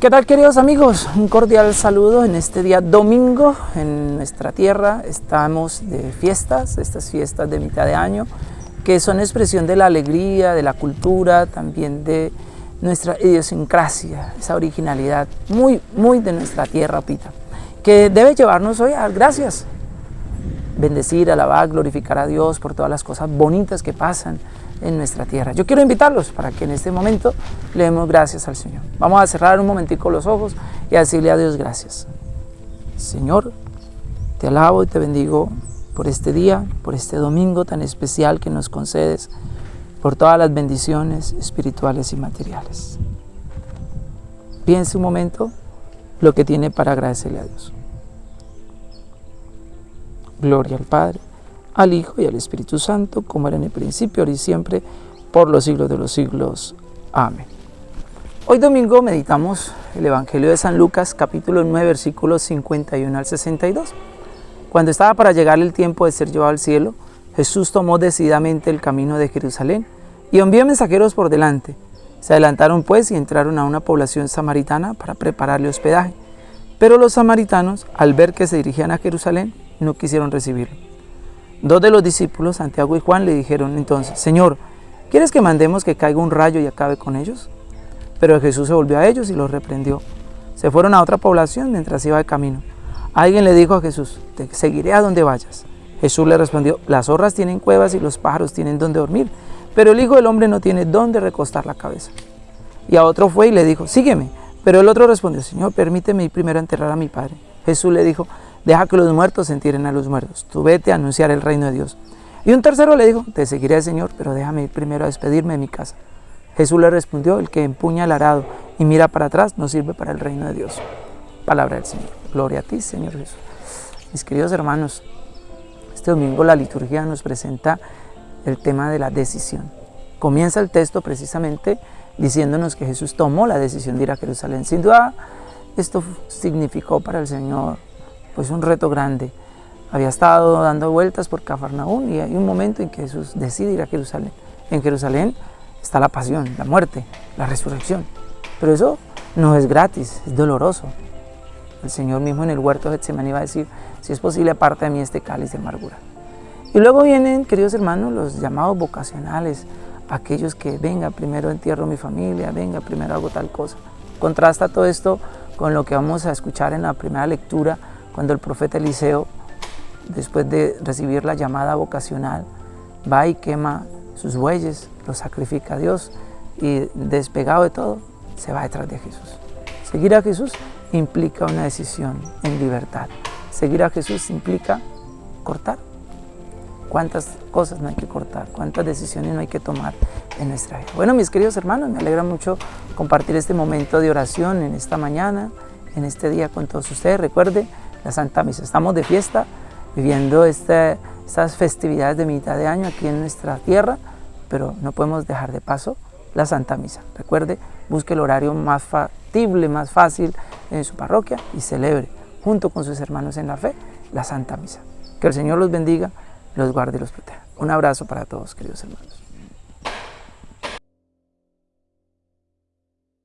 ¿Qué tal queridos amigos? Un cordial saludo en este día domingo en nuestra tierra. Estamos de fiestas, estas fiestas de mitad de año, que son expresión de la alegría, de la cultura, también de nuestra idiosincrasia, esa originalidad muy, muy de nuestra tierra, Pita, que debe llevarnos hoy a gracias, bendecir, alabar, glorificar a Dios por todas las cosas bonitas que pasan en nuestra tierra. Yo quiero invitarlos para que en este momento le demos gracias al Señor. Vamos a cerrar un momentico los ojos y a decirle a Dios gracias. Señor, te alabo y te bendigo por este día, por este domingo tan especial que nos concedes, por todas las bendiciones espirituales y materiales. Piense un momento lo que tiene para agradecerle a Dios. Gloria al Padre, al Hijo y al Espíritu Santo, como era en el principio, ahora y siempre, por los siglos de los siglos. Amén. Hoy domingo meditamos el Evangelio de San Lucas, capítulo 9, versículos 51 al 62. Cuando estaba para llegar el tiempo de ser llevado al cielo, Jesús tomó decididamente el camino de Jerusalén y envió mensajeros por delante. Se adelantaron pues y entraron a una población samaritana para prepararle hospedaje. Pero los samaritanos, al ver que se dirigían a Jerusalén, no quisieron recibirlo. Dos de los discípulos, Santiago y Juan, le dijeron entonces, Señor, ¿quieres que mandemos que caiga un rayo y acabe con ellos? Pero Jesús se volvió a ellos y los reprendió. Se fueron a otra población mientras iba de camino. Alguien le dijo a Jesús, te seguiré a donde vayas. Jesús le respondió, las zorras tienen cuevas y los pájaros tienen donde dormir, pero el Hijo del Hombre no tiene donde recostar la cabeza. Y a otro fue y le dijo, sígueme. Pero el otro respondió, Señor, permíteme ir primero a enterrar a mi Padre. Jesús le dijo, deja que los muertos se entierren a los muertos, tú vete a anunciar el reino de Dios. Y un tercero le dijo, te seguiré, Señor, pero déjame ir primero a despedirme de mi casa. Jesús le respondió, el que empuña el arado y mira para atrás no sirve para el reino de Dios. Palabra del Señor. Gloria a ti, Señor Jesús. Mis queridos hermanos, este domingo la liturgia nos presenta el tema de la decisión. Comienza el texto precisamente diciéndonos que Jesús tomó la decisión de ir a Jerusalén. Sin duda, esto significó para el Señor pues un reto grande. Había estado dando vueltas por Cafarnaún y hay un momento en que Jesús decide ir a Jerusalén. En Jerusalén está la pasión, la muerte, la resurrección. Pero eso no es gratis, es doloroso. El Señor mismo en el huerto de Getsemaní va a decir, si es posible, aparte de mí este cáliz de amargura. Y luego vienen, queridos hermanos, los llamados vocacionales, aquellos que, venga, primero entierro mi familia, venga, primero hago tal cosa. Contrasta todo esto con lo que vamos a escuchar en la primera lectura, cuando el profeta Eliseo, después de recibir la llamada vocacional, va y quema sus bueyes, los sacrifica a Dios y despegado de todo, se va detrás de Jesús. Seguir a Jesús implica una decisión en libertad. Seguir a Jesús implica cortar. ¿Cuántas cosas no hay que cortar? ¿Cuántas decisiones no hay que tomar en nuestra vida? Bueno, mis queridos hermanos, me alegra mucho compartir este momento de oración en esta mañana, en este día con todos ustedes. Recuerde la Santa Misa. Estamos de fiesta, viviendo este, estas festividades de mitad de año aquí en nuestra tierra, pero no podemos dejar de paso la Santa Misa. Recuerde, busque el horario más factible, más fácil en su parroquia y celebre junto con sus hermanos en la fe la Santa Misa. Que el Señor los bendiga, los guarde y los proteja. Un abrazo para todos, queridos hermanos.